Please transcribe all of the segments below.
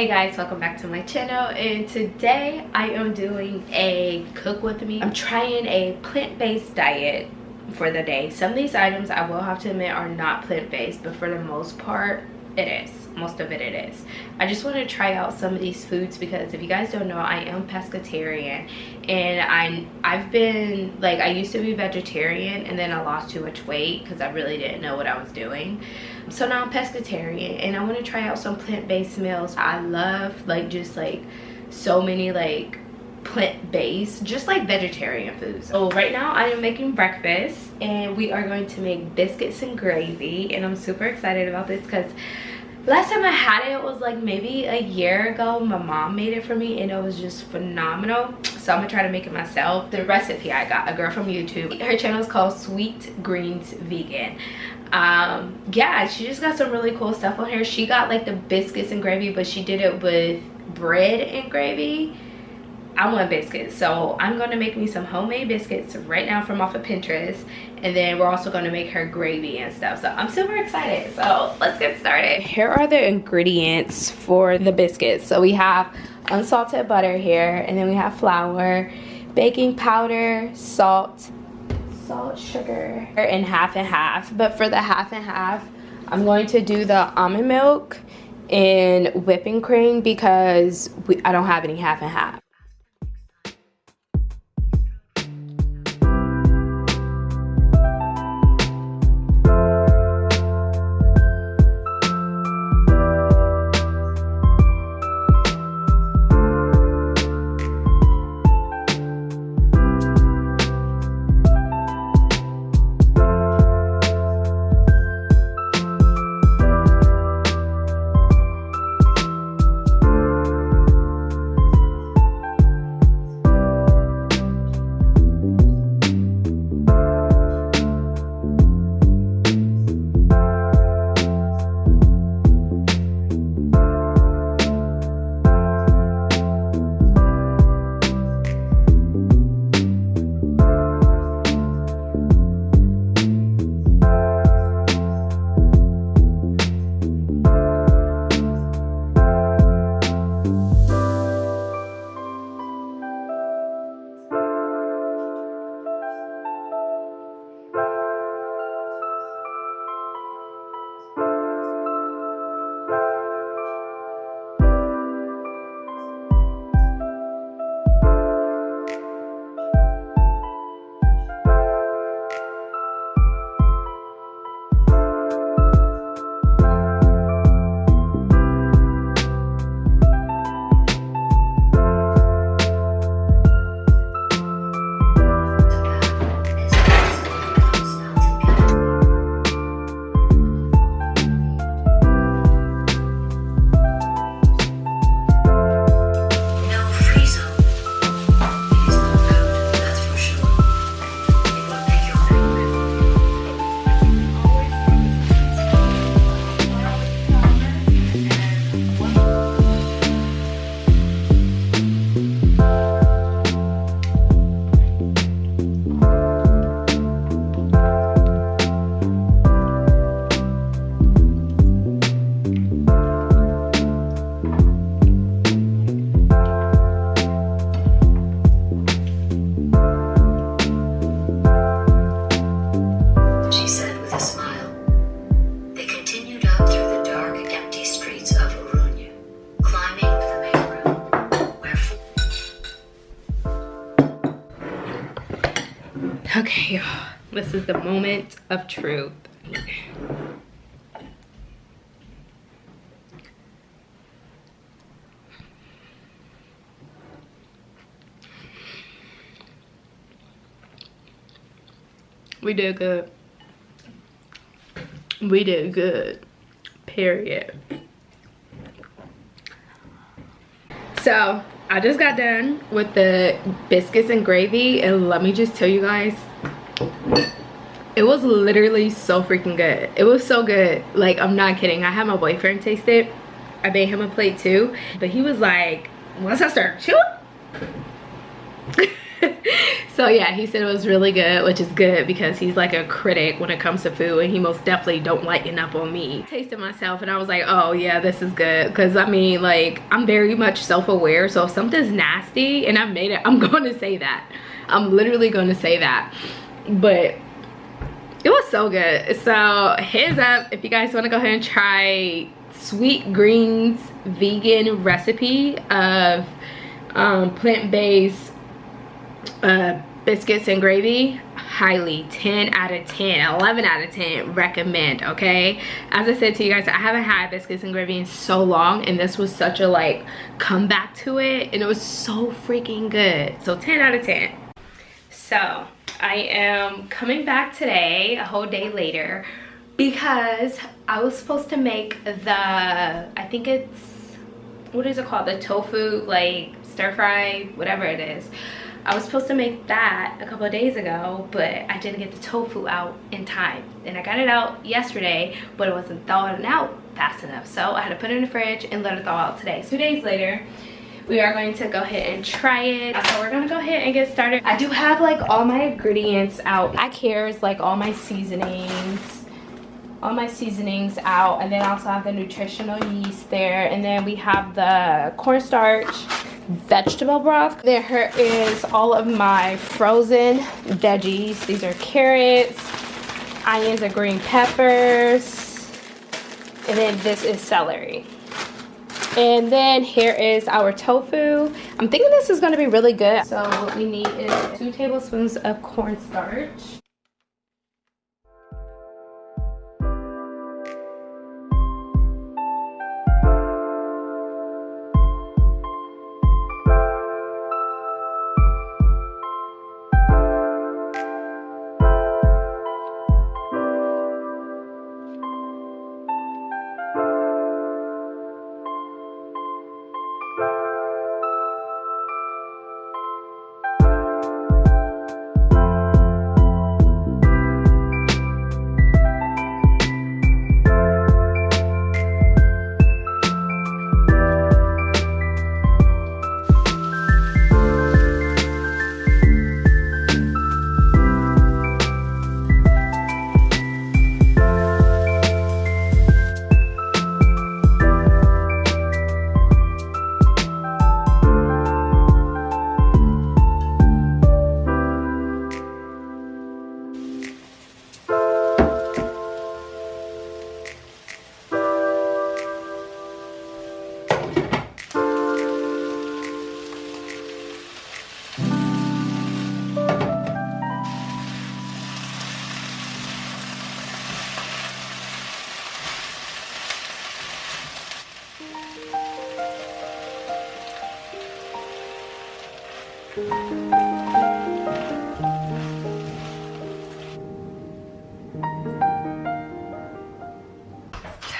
hey guys welcome back to my channel and today i am doing a cook with me. I'm trying a plant-based diet for the day. Some of these items i will have to admit are not plant-based but for the most part it is. Most of it it is. I just want to try out some of these foods because if you guys don't know i am pescatarian. And i i've been like i used to be vegetarian and then i lost too much weight because i really didn't know what i was doing. So now i'm pescatarian and i want to try out some plant-based meals. I love like just like so many like plant-based just like vegetarian foods. So right now i am making breakfast and we are going to make biscuits and gravy and i'm super excited about this because last time i had it was like maybe a year ago my mom made it for me and it was just phenomenal. So i'm gonna try to make it myself. The recipe i got a girl from youtube her channel is called sweet greens vegan. Um yeah she just got some really cool stuff on here. She got like the biscuits and gravy but she did it with bread and gravy I want biscuits. So I'm going to make me some homemade biscuits right now from off of Pinterest. And then we're also going to make her gravy and stuff. So I'm super excited. So let's get started. Here are the ingredients for the biscuits. So we have unsalted butter here. And then we have flour, baking powder, salt, salt, sugar, and half and half. But for the half and half, I'm going to do the almond milk and whipping cream because we, I don't have any half and half. Okay. This is the moment of truth. We did good. We did good. Period. So, I just got done with the biscuits and gravy and let me just tell you guys it was literally so freaking good. It was so good. Like i'm not kidding. I had my boyfriend taste it. I made him a plate too. But he was like once i start chewing so yeah he said it was really good which is good because he's like a critic when it comes to food and he most definitely don't lighten up on me. Tasted myself and i was like oh yeah this is good. Because i mean like i'm very much self-aware so if something's nasty and I've made it i'm going to say that. I'm literally going to say that. But it was so good. So heads up if you guys want to go ahead and try sweet greens vegan recipe of um, plant-based uh, biscuits and gravy highly 10 out of 10 11 out of 10 recommend okay as i said to you guys i haven't had biscuits and gravy in so long and this was such a like comeback to it and it was so freaking good so 10 out of 10 so I am coming back today, a whole day later, because I was supposed to make the, I think it's, what is it called? The tofu, like, stir fry, whatever it is. I was supposed to make that a couple of days ago, but I didn't get the tofu out in time. And I got it out yesterday, but it wasn't thawing out fast enough. So I had to put it in the fridge and let it thaw out today. Two days later, we are going to go ahead and try it so we're gonna go ahead and get started i do have like all my ingredients out here is like all my seasonings all my seasonings out and then I also have the nutritional yeast there and then we have the cornstarch vegetable broth there is all of my frozen veggies these are carrots onions and green peppers and then this is celery and then here is our tofu. I'm thinking this is going to be really good. So what we need is two tablespoons of cornstarch.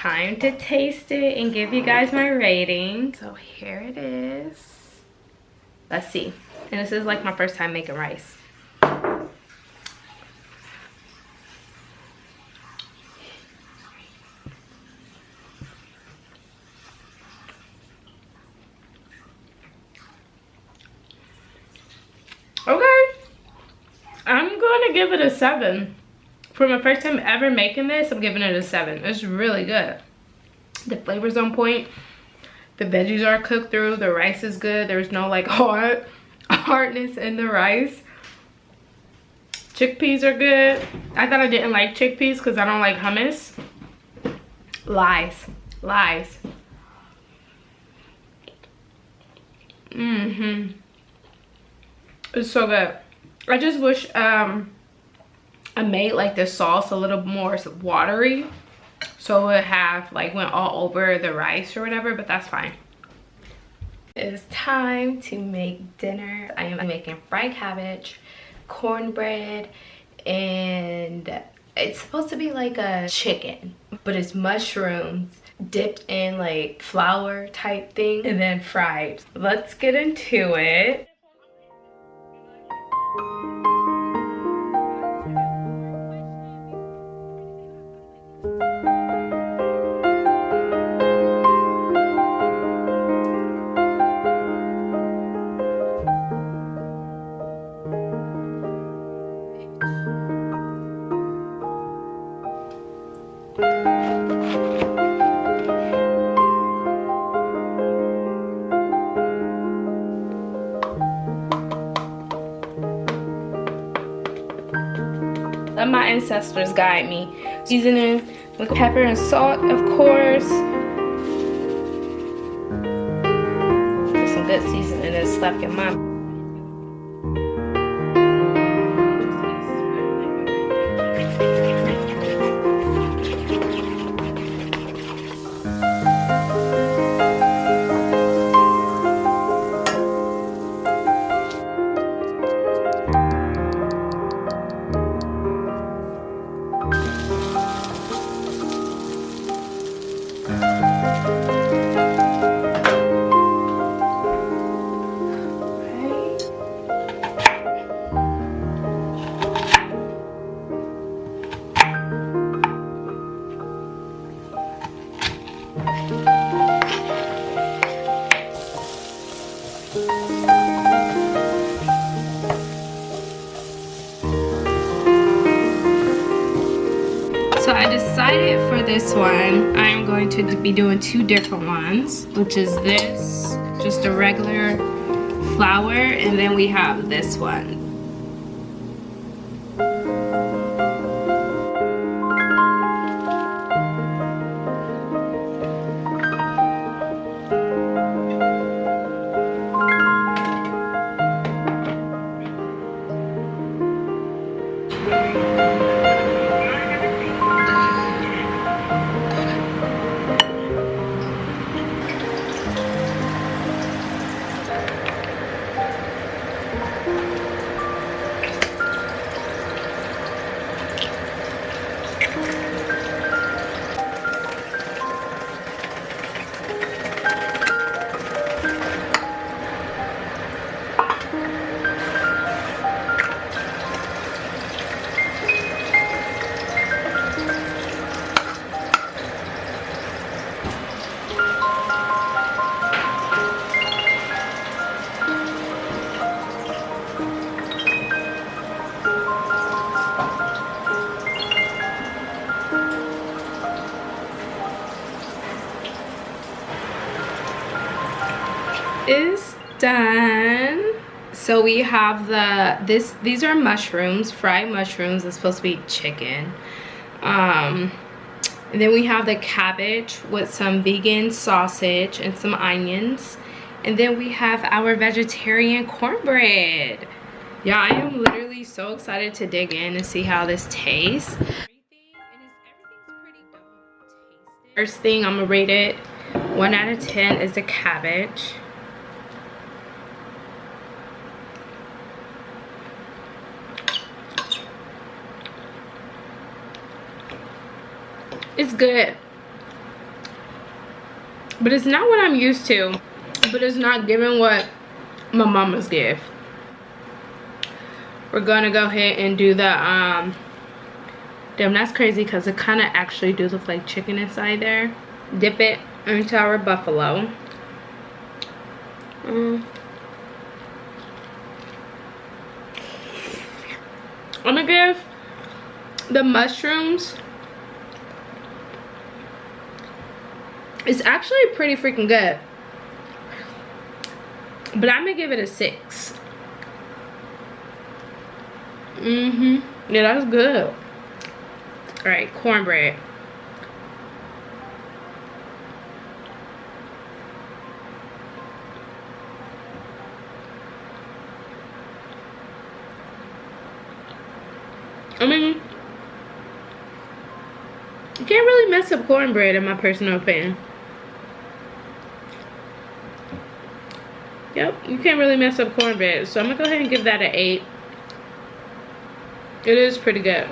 Time to taste it and give you guys my rating. So here it is. Let's see. And this is like my first time making rice. Okay. I'm going to give it a 7. For my first time ever making this, I'm giving it a 7. It's really good. The flavor's on point. The veggies are cooked through. The rice is good. There's no like hard hardness in the rice. Chickpeas are good. I thought I didn't like chickpeas because I don't like hummus. Lies. Lies. Mm-hmm. It's so good. I just wish um, I made like the sauce a little more watery. So it have like went all over the rice or whatever, but that's fine. It's time to make dinner. I am making fried cabbage, cornbread, and it's supposed to be like a chicken, but it's mushrooms dipped in like flour type thing and then fried. Let's get into it. Ancestors guide me. Seasoning with pepper and salt, of course. Some good seasoning is left in my one, I am going to be doing two different ones, which is this, just a regular flour, and then we have this one. We have the this these are mushrooms fried mushrooms. It's supposed to be chicken. Um and then we have the cabbage with some vegan sausage and some onions. And then we have our vegetarian cornbread. Yeah i am literally so excited to dig in and see how this tastes. First thing i'm gonna rate it one out of ten is the cabbage it's good. But it's not what i'm used to. But it's not giving what my mama's give. We're gonna go ahead and do the um damn that's crazy because it kind of actually do look like chicken inside there. Dip it into our buffalo. Mm. i'm gonna give the mushrooms it's actually pretty freaking good. But i'm gonna give it a six. Mm-hmm. Yeah that's good. All right cornbread. I mean, you can't really mess up cornbread in my personal opinion. Yep, you can't really mess up cornbread. So I'm gonna go ahead and give that an 8. It is pretty good.